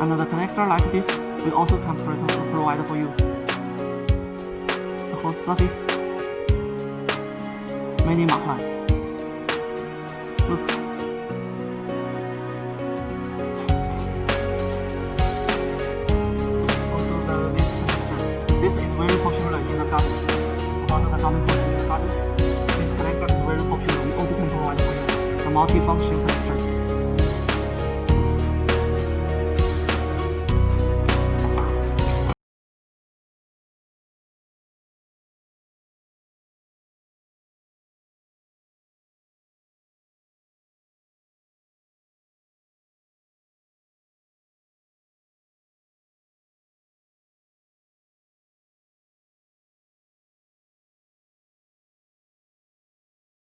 Another connector like this, we also can provide for you. The host surface, many mark line. Look. Also the this connector. This is very popular in the garden. About the garden post in the garden. This connector is very popular. We also can provide for you the multifunction connector.